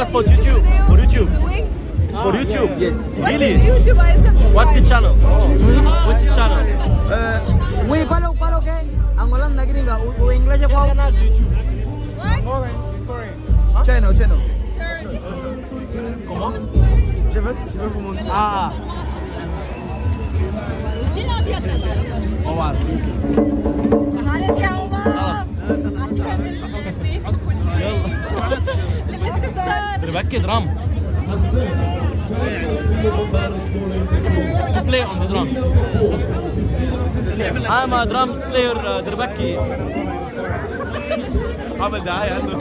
just for YouTube. For YouTube. It's for ah, YouTube. Yes. Really? What's the channel? Oh. What's the channel? We follow follow ke Angolan na gringa u English ko. Foreign, foreign. Channel, channel. Comment? Je vais, vous montrer. Ah. Au ah. revoir. باكد رام To play on the drums. I'm a drums player دربكي. عمل دعاية عنده.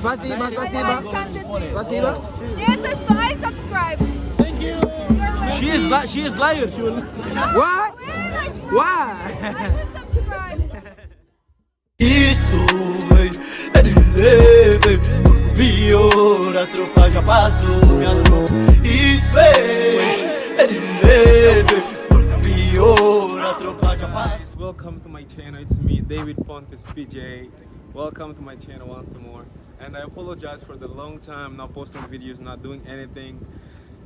Спасибо, спасибо. Spasiba. Spasiba. Yes, I subscribe. Thank you. She is li- she is liar. She will. What? Why? subscribe. Isso, véi, é de leve Pior, a tropa já passou, minha mão Isso, é de leve Pior, a tropa já passou Welcome to my channel, it's me, David Pontes PJ. Welcome to my channel once more. And I apologize for the long time not posting videos, not doing anything.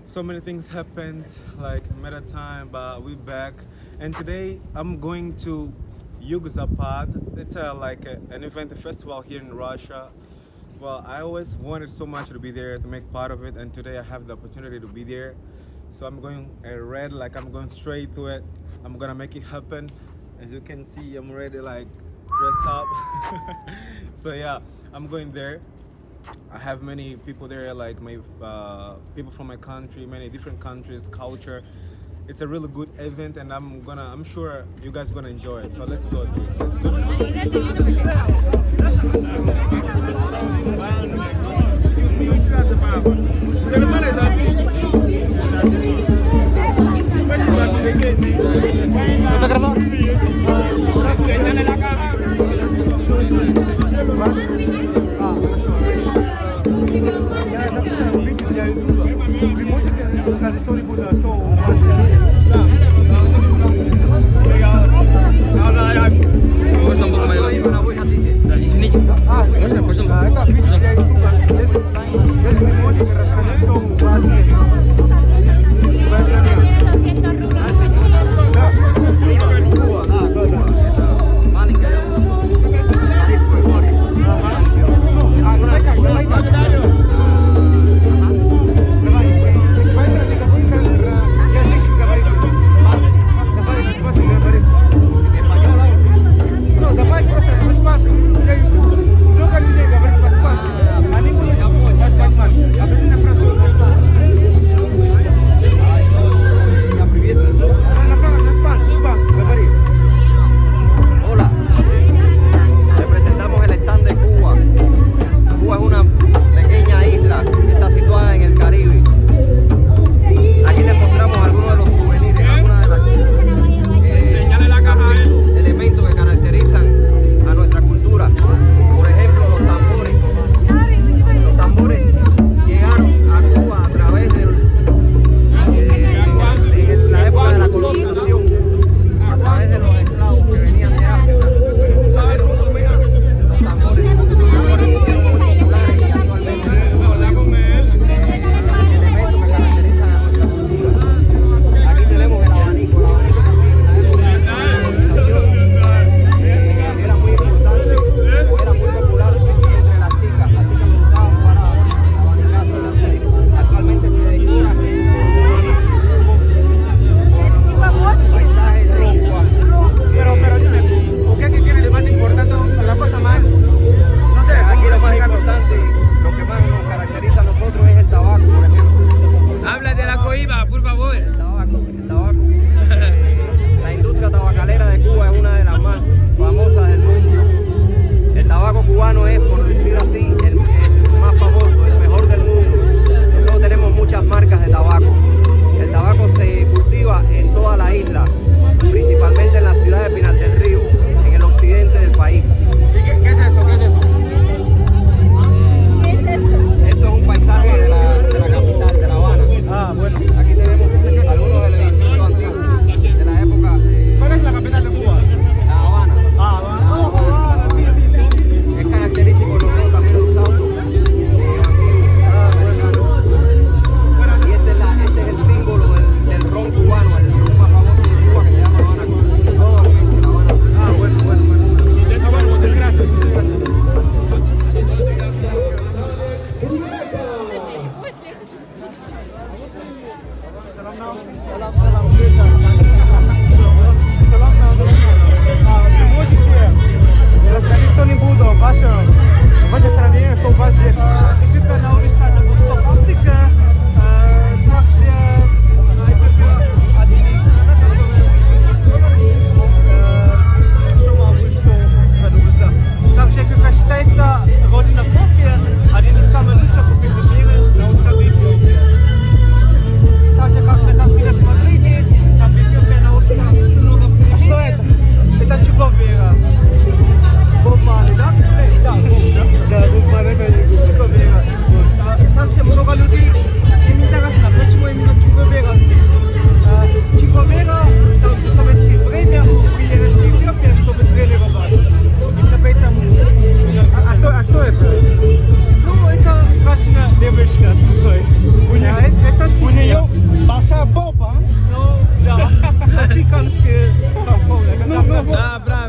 So many things happened, like meta time, but we back. And today I'm going to Yugzapad. It's a, like a, an event, a festival here in Russia. Well, I always wanted so much to be there, to make part of it, and today I have the opportunity to be there. So I'm going uh, red, like I'm going straight to it. I'm gonna make it happen. As you can see, I'm ready, like dress up. so yeah, I'm going there. I have many people there, like my uh, people from my country, many different countries, culture. It's a really good event, and I'm gonna, I'm sure you guys gonna enjoy it. So let's go. Let's go. Asta este mexicanos que são Não, não. Ah.